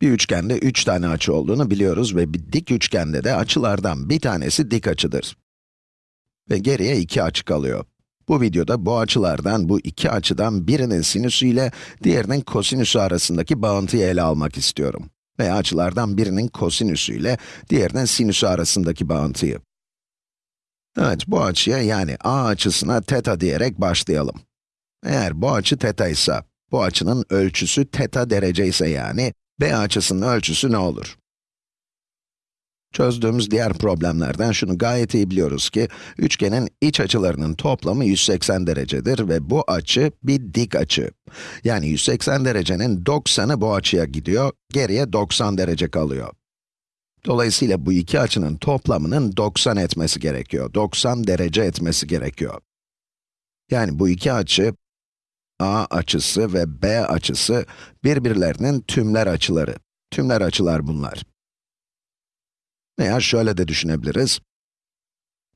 Bir üçgende 3 tane açı olduğunu biliyoruz ve bir dik üçgende de açılardan bir tanesi dik açıdır. Ve geriye iki açı kalıyor. Bu videoda bu açılardan, bu iki açıdan birinin sinüsü ile diğerinin kosinüsü arasındaki bağıntıyı ele almak istiyorum. Veya açılardan birinin kosinüsü ile diğerinin sinüsü arasındaki bağıntıyı. Evet, bu açıya yani a açısına teta diyerek başlayalım. Eğer bu açı teta ise, bu açının ölçüsü teta derece ise yani, b açısının ölçüsü ne olur? Çözdüğümüz diğer problemlerden şunu gayet iyi biliyoruz ki, üçgenin iç açılarının toplamı 180 derecedir ve bu açı bir dik açı. Yani 180 derecenin 90'ı bu açıya gidiyor, geriye 90 derece kalıyor. Dolayısıyla bu iki açının toplamının 90 etmesi gerekiyor, 90 derece etmesi gerekiyor. Yani bu iki açı, a açısı ve b açısı birbirlerinin tümler açıları. Tümler açılar bunlar. Veya şöyle de düşünebiliriz.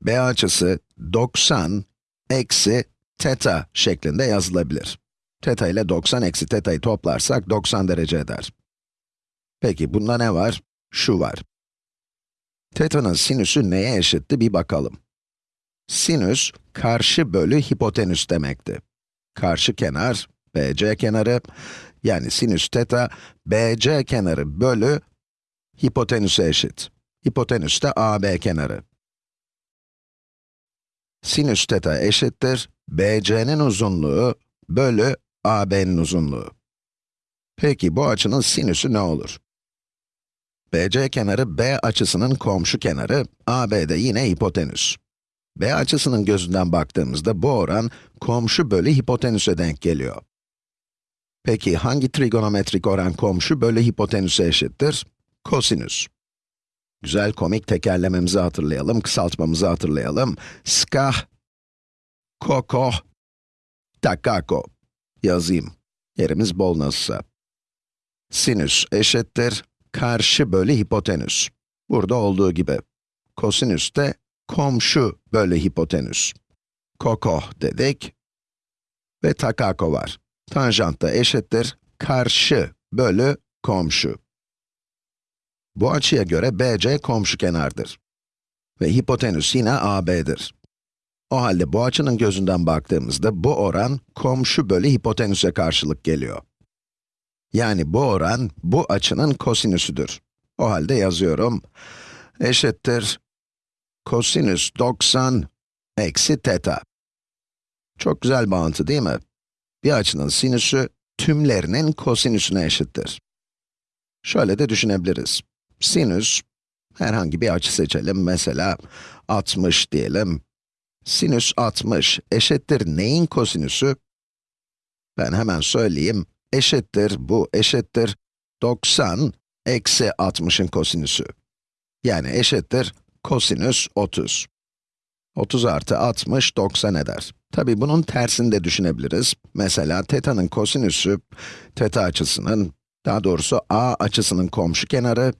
b açısı 90 eksi teta şeklinde yazılabilir. Teta ile 90 eksi teta'yı toplarsak 90 derece eder. Peki bunda ne var? Şu var. Teta'nın sinüsü neye eşitti bir bakalım. Sinüs, karşı bölü hipotenüs demekti. Karşı kenar, BC kenarı, yani sinüs teta, BC kenarı bölü hipotenüse eşit. Hipotenüs de AB kenarı. Sinüs teta eşittir, BC'nin uzunluğu bölü AB'nin uzunluğu. Peki bu açının sinüsü ne olur? BC kenarı B açısının komşu kenarı, AB de yine hipotenüs. B açısının gözünden baktığımızda bu oran komşu bölü hipotenüse denk geliyor. Peki hangi trigonometrik oran komşu bölü hipotenüse eşittir? Kosinüs. Güzel komik tekerlememizi hatırlayalım, kısaltmamızı hatırlayalım. Skah, koko, takako. Yazayım. Yerimiz bol nasılsa. Sinüs eşittir, karşı bölü hipotenüs. Burada olduğu gibi. Kosinüs de komşu bölü hipotenüs. Koko dedik. Ve takako var. Tanjant da eşittir, karşı bölü komşu. Bu açıya göre BC komşu kenardır. Ve hipotenüs yine AB'dir. O halde bu açının gözünden baktığımızda bu oran komşu bölü hipotenüse karşılık geliyor. Yani bu oran bu açının kosinüsüdür. O halde yazıyorum. Eşittir kosinüs 90 eksi teta. Çok güzel bağıntı değil mi? Bir açının sinüsü tümlerinin kosinüsüne eşittir. Şöyle de düşünebiliriz. Sinüs, herhangi bir açı seçelim, mesela 60 diyelim. Sinüs 60 eşittir neyin kosinüsü? Ben hemen söyleyeyim, eşittir, bu eşittir 90 eksi 60'ın kosinüsü. Yani eşittir kosinüs 30. 30 artı 60, 90 eder. Tabi bunun tersini de düşünebiliriz. Mesela teta'nın kosinüsü, teta açısının, daha doğrusu a açısının komşu kenarı,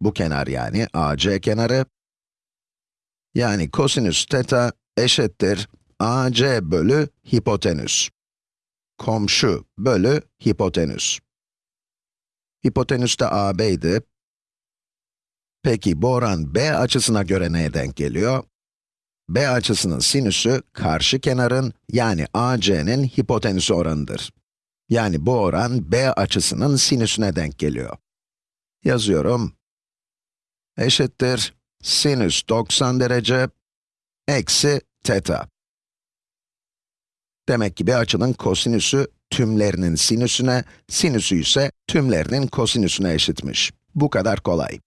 bu kenar yani AC kenarı. Yani kosinüs teta eşittir AC bölü hipotenüs. Komşu bölü hipotenüs. Hipotenüs de AB'ydi. Peki bu oran B açısına göre neye denk geliyor? B açısının sinüsü karşı kenarın yani AC'nin hipotenüsü oranıdır. Yani bu oran B açısının sinüsüne denk geliyor. Yazıyorum eşittir sinüs 90 derece eksi teta. Demek ki bir açının kosinüsü tümlerinin sinüsüne, sinüsü ise tümlerinin kosinüsüne eşitmiş. Bu kadar kolay.